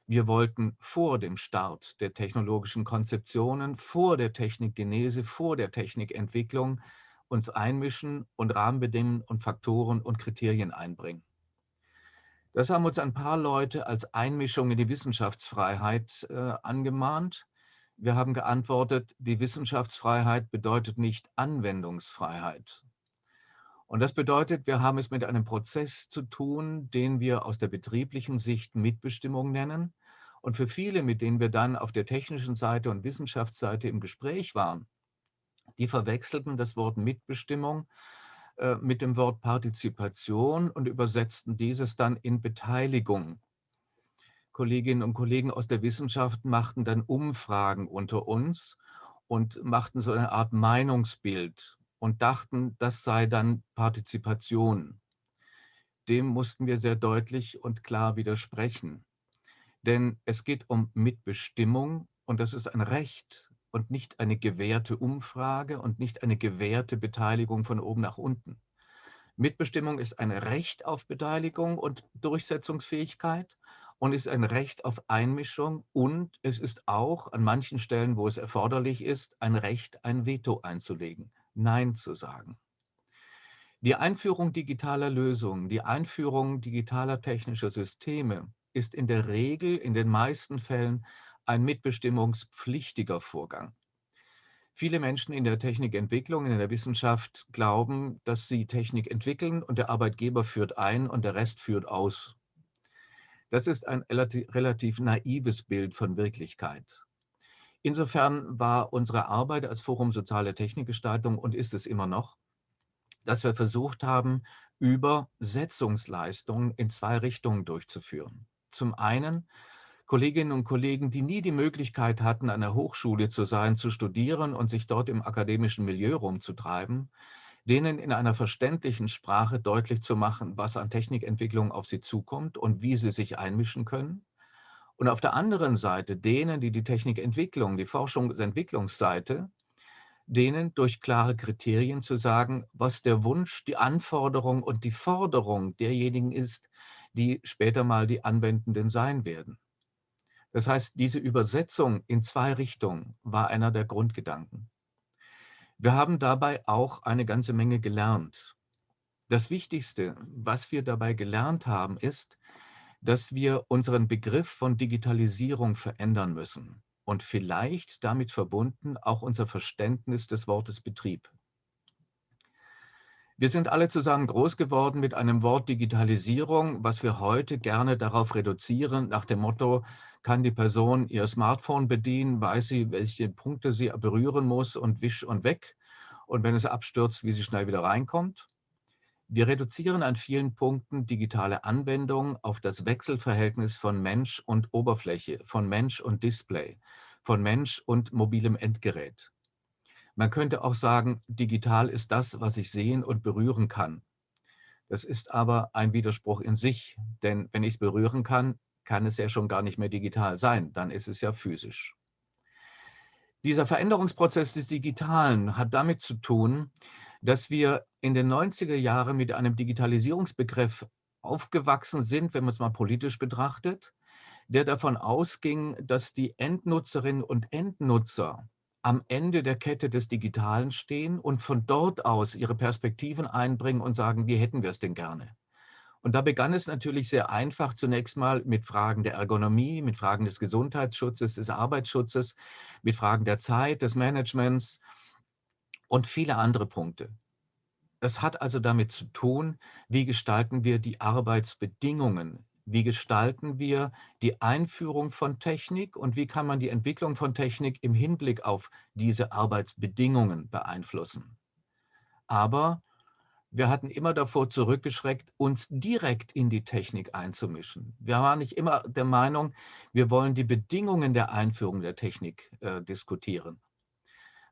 Wir wollten vor dem Start der technologischen Konzeptionen, vor der Technikgenese, vor der Technikentwicklung uns einmischen und Rahmenbedingungen und Faktoren und Kriterien einbringen. Das haben uns ein paar Leute als Einmischung in die Wissenschaftsfreiheit äh, angemahnt. Wir haben geantwortet, die Wissenschaftsfreiheit bedeutet nicht Anwendungsfreiheit. Und das bedeutet, wir haben es mit einem Prozess zu tun, den wir aus der betrieblichen Sicht Mitbestimmung nennen. Und für viele, mit denen wir dann auf der technischen Seite und Wissenschaftsseite im Gespräch waren, die verwechselten das Wort Mitbestimmung äh, mit dem Wort Partizipation und übersetzten dieses dann in Beteiligung. Kolleginnen und Kollegen aus der Wissenschaft machten dann Umfragen unter uns und machten so eine Art Meinungsbild und dachten, das sei dann Partizipation. Dem mussten wir sehr deutlich und klar widersprechen. Denn es geht um Mitbestimmung und das ist ein Recht und nicht eine gewährte Umfrage und nicht eine gewährte Beteiligung von oben nach unten. Mitbestimmung ist ein Recht auf Beteiligung und Durchsetzungsfähigkeit und ist ein Recht auf Einmischung und es ist auch an manchen Stellen, wo es erforderlich ist, ein Recht, ein Veto einzulegen, Nein zu sagen. Die Einführung digitaler Lösungen, die Einführung digitaler technischer Systeme ist in der Regel, in den meisten Fällen ein mitbestimmungspflichtiger Vorgang. Viele Menschen in der Technikentwicklung, in der Wissenschaft glauben, dass sie Technik entwickeln und der Arbeitgeber führt ein und der Rest führt aus. Das ist ein relativ naives Bild von Wirklichkeit. Insofern war unsere Arbeit als Forum Soziale Technikgestaltung und ist es immer noch, dass wir versucht haben, Übersetzungsleistungen in zwei Richtungen durchzuführen. Zum einen Kolleginnen und Kollegen, die nie die Möglichkeit hatten, an der Hochschule zu sein, zu studieren und sich dort im akademischen Milieu rumzutreiben, denen in einer verständlichen Sprache deutlich zu machen, was an Technikentwicklung auf sie zukommt und wie sie sich einmischen können. Und auf der anderen Seite denen, die die Technikentwicklung, die Forschungsentwicklungsseite, denen durch klare Kriterien zu sagen, was der Wunsch, die Anforderung und die Forderung derjenigen ist, die später mal die Anwendenden sein werden. Das heißt, diese Übersetzung in zwei Richtungen war einer der Grundgedanken. Wir haben dabei auch eine ganze Menge gelernt. Das Wichtigste, was wir dabei gelernt haben, ist, dass wir unseren Begriff von Digitalisierung verändern müssen und vielleicht damit verbunden auch unser Verständnis des Wortes Betrieb. Wir sind alle zusammen groß geworden mit einem Wort Digitalisierung, was wir heute gerne darauf reduzieren, nach dem Motto, kann die Person ihr Smartphone bedienen, weiß sie, welche Punkte sie berühren muss und wisch und weg. Und wenn es abstürzt, wie sie schnell wieder reinkommt. Wir reduzieren an vielen Punkten digitale Anwendungen auf das Wechselverhältnis von Mensch und Oberfläche, von Mensch und Display, von Mensch und mobilem Endgerät. Man könnte auch sagen, digital ist das, was ich sehen und berühren kann. Das ist aber ein Widerspruch in sich, denn wenn ich es berühren kann, kann es ja schon gar nicht mehr digital sein, dann ist es ja physisch. Dieser Veränderungsprozess des Digitalen hat damit zu tun, dass wir in den 90er Jahren mit einem Digitalisierungsbegriff aufgewachsen sind, wenn man es mal politisch betrachtet, der davon ausging, dass die Endnutzerinnen und Endnutzer am Ende der Kette des Digitalen stehen und von dort aus ihre Perspektiven einbringen und sagen, wie hätten wir es denn gerne? Und da begann es natürlich sehr einfach zunächst mal mit Fragen der Ergonomie, mit Fragen des Gesundheitsschutzes, des Arbeitsschutzes, mit Fragen der Zeit, des Managements und viele andere Punkte. Das hat also damit zu tun, wie gestalten wir die Arbeitsbedingungen, wie gestalten wir die Einführung von Technik und wie kann man die Entwicklung von Technik im Hinblick auf diese Arbeitsbedingungen beeinflussen. Aber wir hatten immer davor zurückgeschreckt, uns direkt in die Technik einzumischen. Wir waren nicht immer der Meinung, wir wollen die Bedingungen der Einführung der Technik äh, diskutieren.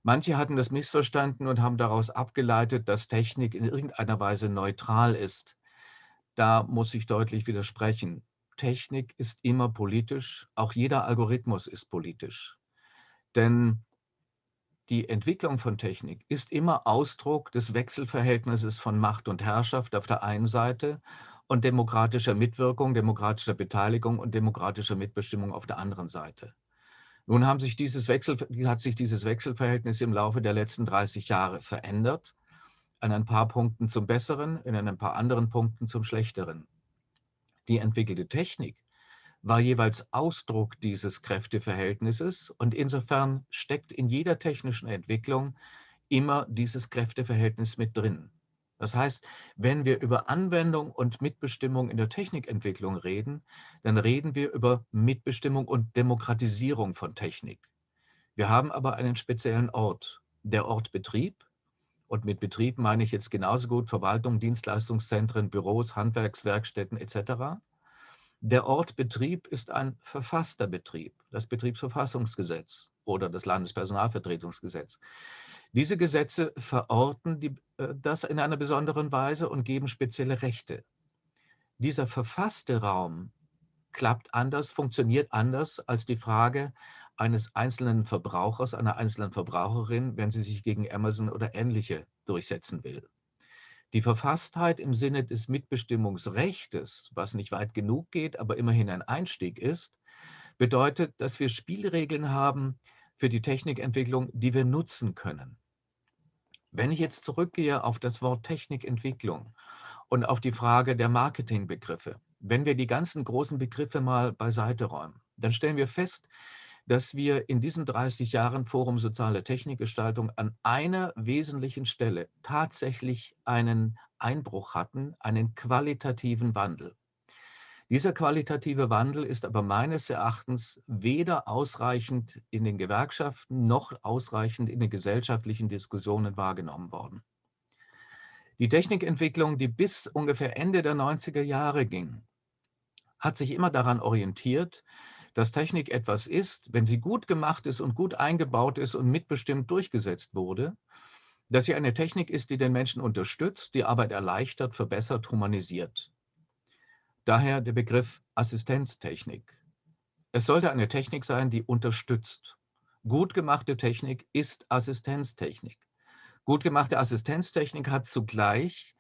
Manche hatten das missverstanden und haben daraus abgeleitet, dass Technik in irgendeiner Weise neutral ist. Da muss ich deutlich widersprechen. Technik ist immer politisch, auch jeder Algorithmus ist politisch. Denn die Entwicklung von Technik ist immer Ausdruck des Wechselverhältnisses von Macht und Herrschaft auf der einen Seite und demokratischer Mitwirkung, demokratischer Beteiligung und demokratischer Mitbestimmung auf der anderen Seite. Nun haben sich dieses Wechsel, hat sich dieses Wechselverhältnis im Laufe der letzten 30 Jahre verändert. an ein paar Punkten zum Besseren, in ein paar anderen Punkten zum Schlechteren. Die entwickelte Technik war jeweils Ausdruck dieses Kräfteverhältnisses und insofern steckt in jeder technischen Entwicklung immer dieses Kräfteverhältnis mit drin. Das heißt, wenn wir über Anwendung und Mitbestimmung in der Technikentwicklung reden, dann reden wir über Mitbestimmung und Demokratisierung von Technik. Wir haben aber einen speziellen Ort, der Ort Betrieb. Und mit Betrieb meine ich jetzt genauso gut Verwaltung, Dienstleistungszentren, Büros, Handwerkswerkstätten etc. Der Ort Betrieb ist ein verfasster Betrieb, das Betriebsverfassungsgesetz oder das Landespersonalvertretungsgesetz. Diese Gesetze verorten die, äh, das in einer besonderen Weise und geben spezielle Rechte. Dieser verfasste Raum klappt anders, funktioniert anders als die Frage eines einzelnen Verbrauchers, einer einzelnen Verbraucherin, wenn sie sich gegen Amazon oder ähnliche durchsetzen will. Die Verfasstheit im Sinne des Mitbestimmungsrechtes, was nicht weit genug geht, aber immerhin ein Einstieg ist, bedeutet, dass wir Spielregeln haben für die Technikentwicklung, die wir nutzen können. Wenn ich jetzt zurückgehe auf das Wort Technikentwicklung und auf die Frage der Marketingbegriffe, wenn wir die ganzen großen Begriffe mal beiseite räumen, dann stellen wir fest, dass wir in diesen 30 Jahren Forum Soziale Technikgestaltung an einer wesentlichen Stelle tatsächlich einen Einbruch hatten, einen qualitativen Wandel. Dieser qualitative Wandel ist aber meines Erachtens weder ausreichend in den Gewerkschaften noch ausreichend in den gesellschaftlichen Diskussionen wahrgenommen worden. Die Technikentwicklung, die bis ungefähr Ende der 90er Jahre ging, hat sich immer daran orientiert, dass Technik etwas ist, wenn sie gut gemacht ist und gut eingebaut ist und mitbestimmt durchgesetzt wurde, dass sie eine Technik ist, die den Menschen unterstützt, die Arbeit erleichtert, verbessert, humanisiert. Daher der Begriff Assistenztechnik. Es sollte eine Technik sein, die unterstützt. Gut gemachte Technik ist Assistenztechnik. Gut gemachte Assistenztechnik hat zugleich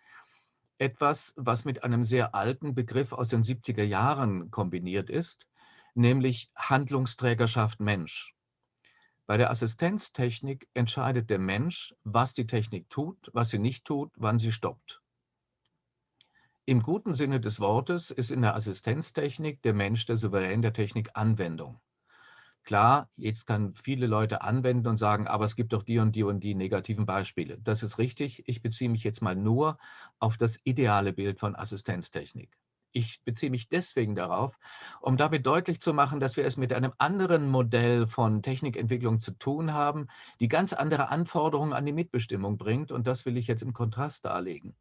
etwas, was mit einem sehr alten Begriff aus den 70er Jahren kombiniert ist, nämlich Handlungsträgerschaft Mensch. Bei der Assistenztechnik entscheidet der Mensch, was die Technik tut, was sie nicht tut, wann sie stoppt. Im guten Sinne des Wortes ist in der Assistenztechnik der Mensch der Souverän der Technikanwendung. Klar, jetzt kann viele Leute anwenden und sagen, aber es gibt doch die und die und die negativen Beispiele. Das ist richtig. Ich beziehe mich jetzt mal nur auf das ideale Bild von Assistenztechnik. Ich beziehe mich deswegen darauf, um damit deutlich zu machen, dass wir es mit einem anderen Modell von Technikentwicklung zu tun haben, die ganz andere Anforderungen an die Mitbestimmung bringt. Und das will ich jetzt im Kontrast darlegen.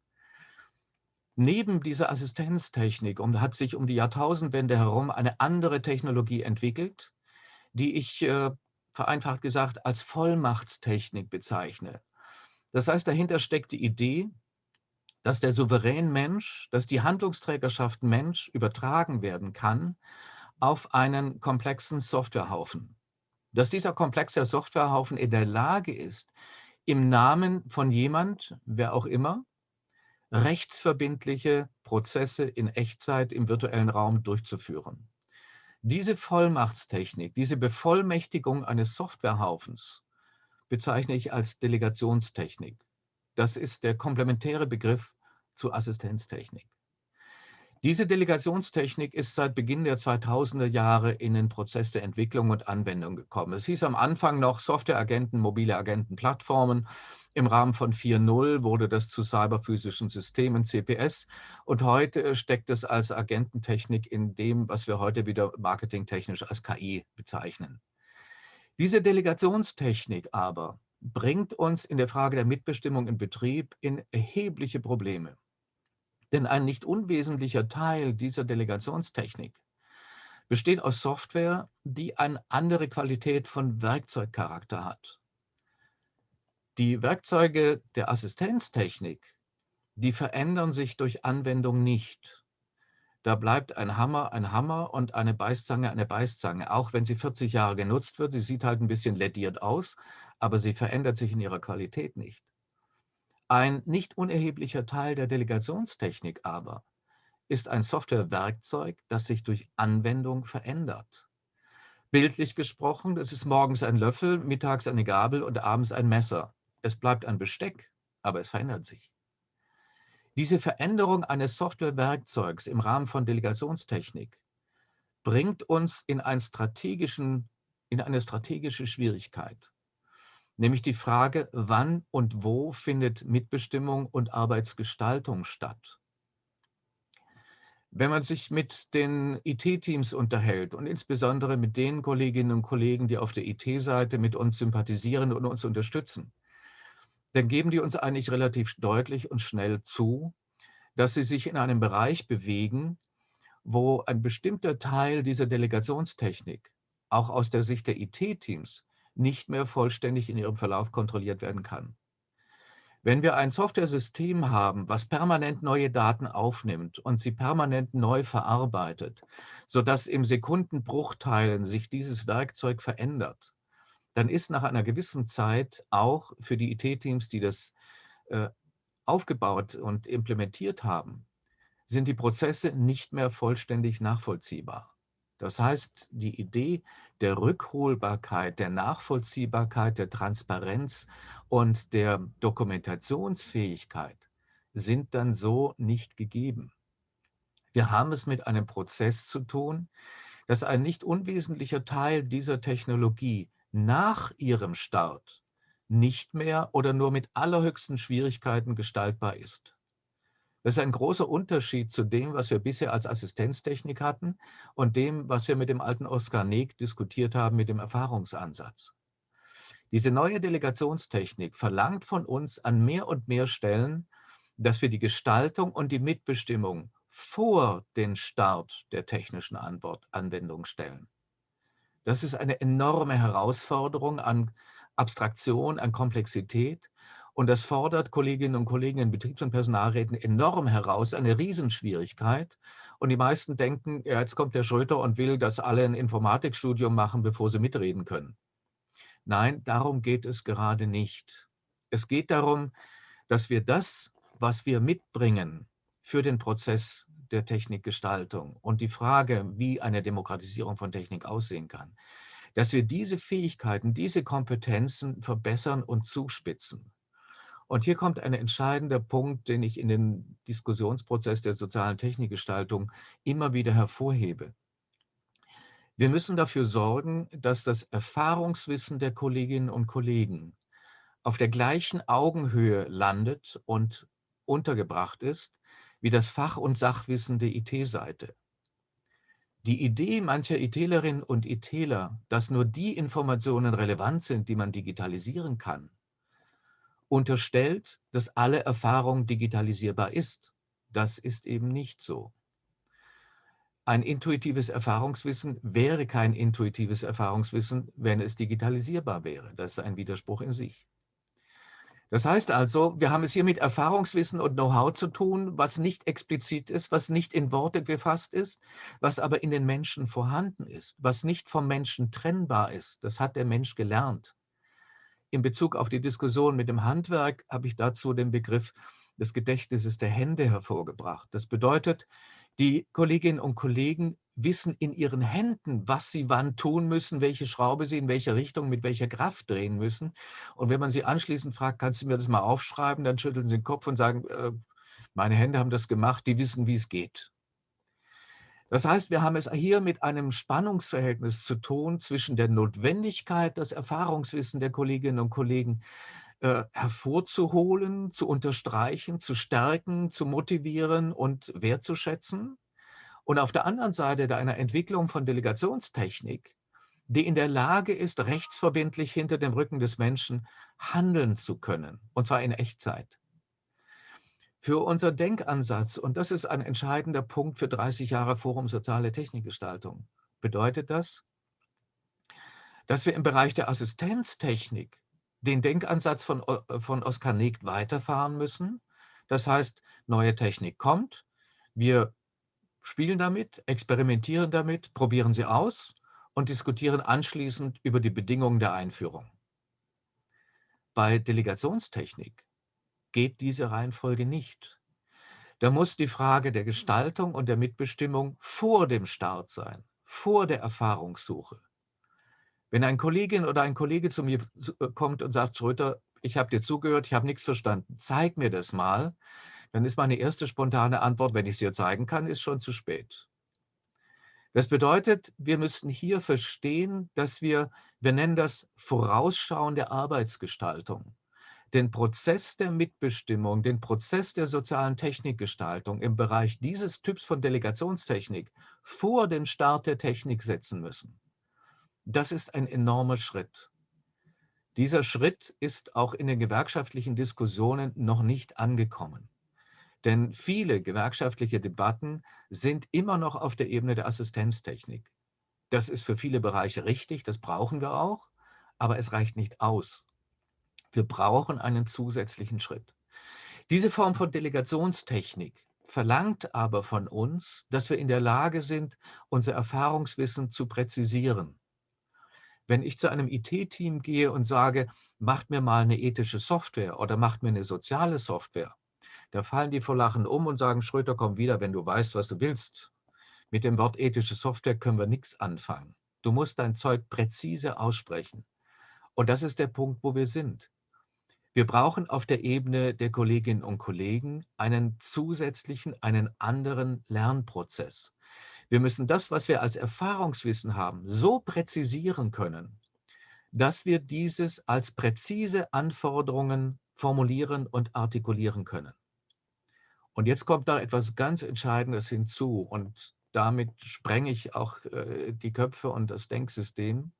Neben dieser Assistenztechnik hat sich um die Jahrtausendwende herum eine andere Technologie entwickelt, die ich äh, vereinfacht gesagt als Vollmachtstechnik bezeichne. Das heißt, dahinter steckt die Idee, dass der souverän Mensch, dass die Handlungsträgerschaft Mensch übertragen werden kann auf einen komplexen Softwarehaufen. Dass dieser komplexe Softwarehaufen in der Lage ist, im Namen von jemand, wer auch immer, rechtsverbindliche Prozesse in Echtzeit im virtuellen Raum durchzuführen. Diese Vollmachtstechnik, diese Bevollmächtigung eines Softwarehaufens bezeichne ich als Delegationstechnik. Das ist der komplementäre Begriff zu Assistenztechnik. Diese Delegationstechnik ist seit Beginn der 2000er Jahre in den Prozess der Entwicklung und Anwendung gekommen. Es hieß am Anfang noch Softwareagenten, mobile Agentenplattformen. Im Rahmen von 4.0 wurde das zu cyberphysischen Systemen, CPS. Und heute steckt es als Agententechnik in dem, was wir heute wieder marketingtechnisch als KI bezeichnen. Diese Delegationstechnik aber bringt uns in der Frage der Mitbestimmung im Betrieb in erhebliche Probleme. Denn ein nicht unwesentlicher Teil dieser Delegationstechnik besteht aus Software, die eine andere Qualität von Werkzeugcharakter hat. Die Werkzeuge der Assistenztechnik, die verändern sich durch Anwendung nicht. Da bleibt ein Hammer ein Hammer und eine Beißzange eine Beißzange, auch wenn sie 40 Jahre genutzt wird. Sie sieht halt ein bisschen lediert aus, aber sie verändert sich in ihrer Qualität nicht. Ein nicht unerheblicher Teil der Delegationstechnik aber ist ein Softwarewerkzeug, das sich durch Anwendung verändert. Bildlich gesprochen, das ist morgens ein Löffel, mittags eine Gabel und abends ein Messer. Es bleibt ein Besteck, aber es verändert sich. Diese Veränderung eines Softwarewerkzeugs im Rahmen von Delegationstechnik bringt uns in, in eine strategische Schwierigkeit, nämlich die Frage, wann und wo findet Mitbestimmung und Arbeitsgestaltung statt. Wenn man sich mit den IT-Teams unterhält und insbesondere mit den Kolleginnen und Kollegen, die auf der IT-Seite mit uns sympathisieren und uns unterstützen, dann geben die uns eigentlich relativ deutlich und schnell zu, dass sie sich in einem Bereich bewegen, wo ein bestimmter Teil dieser Delegationstechnik auch aus der Sicht der IT-Teams nicht mehr vollständig in ihrem Verlauf kontrolliert werden kann. Wenn wir ein Software-System haben, was permanent neue Daten aufnimmt und sie permanent neu verarbeitet, sodass im Sekundenbruchteilen sich dieses Werkzeug verändert, dann ist nach einer gewissen Zeit auch für die IT-Teams, die das äh, aufgebaut und implementiert haben, sind die Prozesse nicht mehr vollständig nachvollziehbar. Das heißt, die Idee der Rückholbarkeit, der Nachvollziehbarkeit, der Transparenz und der Dokumentationsfähigkeit sind dann so nicht gegeben. Wir haben es mit einem Prozess zu tun, dass ein nicht unwesentlicher Teil dieser Technologie nach ihrem Start nicht mehr oder nur mit allerhöchsten Schwierigkeiten gestaltbar ist. Das ist ein großer Unterschied zu dem, was wir bisher als Assistenztechnik hatten und dem, was wir mit dem alten Oskar Neg diskutiert haben mit dem Erfahrungsansatz. Diese neue Delegationstechnik verlangt von uns an mehr und mehr Stellen, dass wir die Gestaltung und die Mitbestimmung vor den Start der technischen Anwendung stellen. Das ist eine enorme Herausforderung an Abstraktion, an Komplexität und das fordert Kolleginnen und Kollegen in Betriebs- und Personalräten enorm heraus, eine Riesenschwierigkeit. Und die meisten denken, ja, jetzt kommt der Schröter und will, dass alle ein Informatikstudium machen, bevor sie mitreden können. Nein, darum geht es gerade nicht. Es geht darum, dass wir das, was wir mitbringen für den Prozess der Technikgestaltung und die Frage, wie eine Demokratisierung von Technik aussehen kann, dass wir diese Fähigkeiten, diese Kompetenzen verbessern und zuspitzen. Und hier kommt ein entscheidender Punkt, den ich in den Diskussionsprozess der sozialen Technikgestaltung immer wieder hervorhebe. Wir müssen dafür sorgen, dass das Erfahrungswissen der Kolleginnen und Kollegen auf der gleichen Augenhöhe landet und untergebracht ist wie das Fach- und Sachwissen der IT-Seite. Die Idee mancher ITlerinnen und ITler, dass nur die Informationen relevant sind, die man digitalisieren kann, unterstellt, dass alle Erfahrung digitalisierbar ist. Das ist eben nicht so. Ein intuitives Erfahrungswissen wäre kein intuitives Erfahrungswissen, wenn es digitalisierbar wäre. Das ist ein Widerspruch in sich. Das heißt also, wir haben es hier mit Erfahrungswissen und Know-how zu tun, was nicht explizit ist, was nicht in Worte gefasst ist, was aber in den Menschen vorhanden ist, was nicht vom Menschen trennbar ist. Das hat der Mensch gelernt in Bezug auf die Diskussion mit dem Handwerk habe ich dazu den Begriff des Gedächtnisses der Hände hervorgebracht. Das bedeutet, die Kolleginnen und Kollegen wissen in ihren Händen, was sie wann tun müssen, welche Schraube sie in welcher Richtung mit welcher Kraft drehen müssen. Und wenn man sie anschließend fragt, kannst du mir das mal aufschreiben, dann schütteln sie den Kopf und sagen, äh, meine Hände haben das gemacht, die wissen, wie es geht. Das heißt, wir haben es hier mit einem Spannungsverhältnis zu tun zwischen der Notwendigkeit, das Erfahrungswissen der Kolleginnen und Kollegen äh, hervorzuholen, zu unterstreichen, zu stärken, zu motivieren und wertzuschätzen. Und auf der anderen Seite der einer Entwicklung von Delegationstechnik, die in der Lage ist, rechtsverbindlich hinter dem Rücken des Menschen handeln zu können, und zwar in Echtzeit für unser Denkansatz, und das ist ein entscheidender Punkt für 30 Jahre Forum Soziale Technikgestaltung, bedeutet das, dass wir im Bereich der Assistenztechnik den Denkansatz von, äh, von Oskar Negt weiterfahren müssen. Das heißt, neue Technik kommt, wir spielen damit, experimentieren damit, probieren sie aus und diskutieren anschließend über die Bedingungen der Einführung. Bei Delegationstechnik geht diese Reihenfolge nicht. Da muss die Frage der Gestaltung und der Mitbestimmung vor dem Start sein, vor der Erfahrungssuche. Wenn ein Kollegin oder ein Kollege zu mir äh, kommt und sagt, Schröter, ich habe dir zugehört, ich habe nichts verstanden, zeig mir das mal, dann ist meine erste spontane Antwort, wenn ich es dir zeigen kann, ist schon zu spät. Das bedeutet, wir müssten hier verstehen, dass wir, wir nennen das vorausschauende Arbeitsgestaltung, den Prozess der Mitbestimmung, den Prozess der sozialen Technikgestaltung im Bereich dieses Typs von Delegationstechnik vor den Start der Technik setzen müssen. Das ist ein enormer Schritt. Dieser Schritt ist auch in den gewerkschaftlichen Diskussionen noch nicht angekommen. Denn viele gewerkschaftliche Debatten sind immer noch auf der Ebene der Assistenztechnik. Das ist für viele Bereiche richtig, das brauchen wir auch, aber es reicht nicht aus. Wir brauchen einen zusätzlichen Schritt. Diese Form von Delegationstechnik verlangt aber von uns, dass wir in der Lage sind, unser Erfahrungswissen zu präzisieren. Wenn ich zu einem IT-Team gehe und sage, macht mir mal eine ethische Software oder macht mir eine soziale Software, da fallen die vor Lachen um und sagen, Schröter, komm wieder, wenn du weißt, was du willst. Mit dem Wort ethische Software können wir nichts anfangen. Du musst dein Zeug präzise aussprechen. Und das ist der Punkt, wo wir sind. Wir brauchen auf der Ebene der Kolleginnen und Kollegen einen zusätzlichen, einen anderen Lernprozess. Wir müssen das, was wir als Erfahrungswissen haben, so präzisieren können, dass wir dieses als präzise Anforderungen formulieren und artikulieren können. Und jetzt kommt da etwas ganz Entscheidendes hinzu und damit sprenge ich auch äh, die Köpfe und das Denksystem.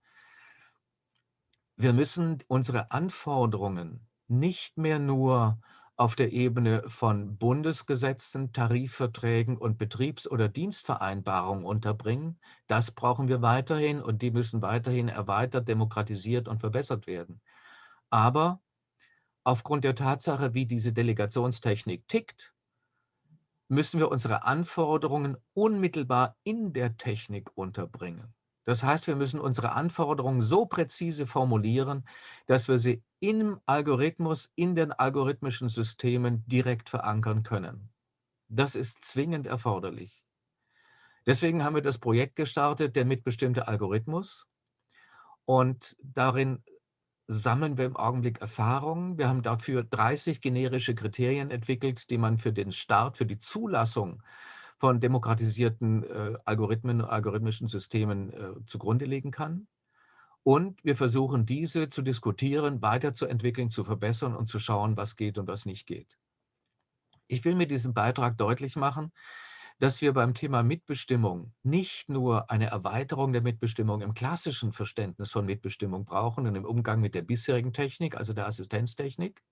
Wir müssen unsere Anforderungen nicht mehr nur auf der Ebene von Bundesgesetzen, Tarifverträgen und Betriebs- oder Dienstvereinbarungen unterbringen. Das brauchen wir weiterhin und die müssen weiterhin erweitert, demokratisiert und verbessert werden. Aber aufgrund der Tatsache, wie diese Delegationstechnik tickt, müssen wir unsere Anforderungen unmittelbar in der Technik unterbringen. Das heißt, wir müssen unsere Anforderungen so präzise formulieren, dass wir sie im Algorithmus, in den algorithmischen Systemen direkt verankern können. Das ist zwingend erforderlich. Deswegen haben wir das Projekt gestartet, der mitbestimmte Algorithmus. Und darin sammeln wir im Augenblick Erfahrungen. Wir haben dafür 30 generische Kriterien entwickelt, die man für den Start, für die Zulassung von demokratisierten äh, Algorithmen, algorithmischen Systemen äh, zugrunde legen kann. Und wir versuchen diese zu diskutieren, weiterzuentwickeln, zu verbessern und zu schauen, was geht und was nicht geht. Ich will mit diesem Beitrag deutlich machen, dass wir beim Thema Mitbestimmung nicht nur eine Erweiterung der Mitbestimmung im klassischen Verständnis von Mitbestimmung brauchen und im Umgang mit der bisherigen Technik, also der Assistenztechnik,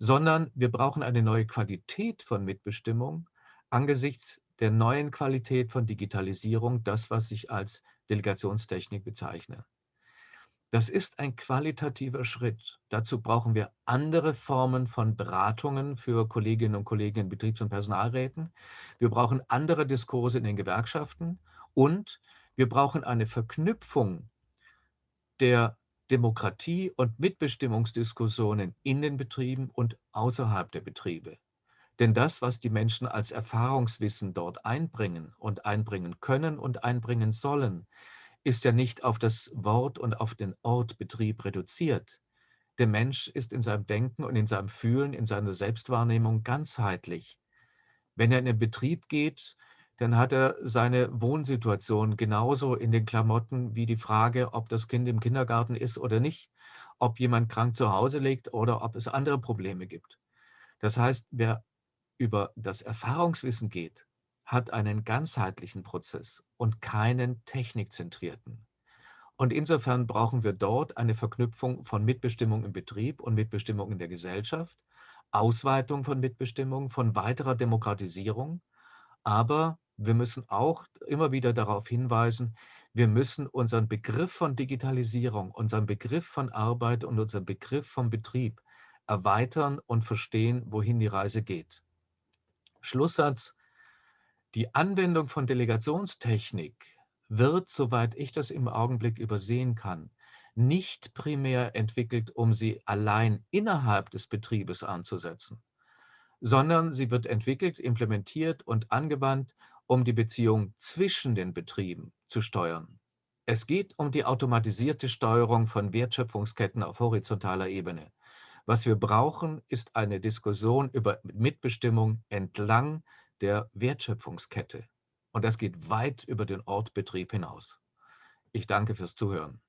sondern wir brauchen eine neue Qualität von Mitbestimmung angesichts der neuen Qualität von Digitalisierung, das, was ich als Delegationstechnik bezeichne. Das ist ein qualitativer Schritt. Dazu brauchen wir andere Formen von Beratungen für Kolleginnen und Kollegen in Betriebs- und Personalräten. Wir brauchen andere Diskurse in den Gewerkschaften und wir brauchen eine Verknüpfung der Demokratie- und Mitbestimmungsdiskussionen in den Betrieben und außerhalb der Betriebe. Denn das, was die Menschen als Erfahrungswissen dort einbringen und einbringen können und einbringen sollen, ist ja nicht auf das Wort und auf den Ort Betrieb reduziert. Der Mensch ist in seinem Denken und in seinem Fühlen, in seiner Selbstwahrnehmung ganzheitlich. Wenn er in den Betrieb geht, dann hat er seine Wohnsituation genauso in den Klamotten wie die Frage, ob das Kind im Kindergarten ist oder nicht, ob jemand krank zu Hause liegt oder ob es andere Probleme gibt. Das heißt, wer über das Erfahrungswissen geht, hat einen ganzheitlichen Prozess und keinen technikzentrierten. Und insofern brauchen wir dort eine Verknüpfung von Mitbestimmung im Betrieb und Mitbestimmung in der Gesellschaft, Ausweitung von Mitbestimmung, von weiterer Demokratisierung. Aber wir müssen auch immer wieder darauf hinweisen, wir müssen unseren Begriff von Digitalisierung, unseren Begriff von Arbeit und unseren Begriff vom Betrieb erweitern und verstehen, wohin die Reise geht. Schlusssatz, die Anwendung von Delegationstechnik wird, soweit ich das im Augenblick übersehen kann, nicht primär entwickelt, um sie allein innerhalb des Betriebes anzusetzen, sondern sie wird entwickelt, implementiert und angewandt, um die Beziehung zwischen den Betrieben zu steuern. Es geht um die automatisierte Steuerung von Wertschöpfungsketten auf horizontaler Ebene. Was wir brauchen, ist eine Diskussion über Mitbestimmung entlang der Wertschöpfungskette. Und das geht weit über den Ortbetrieb hinaus. Ich danke fürs Zuhören.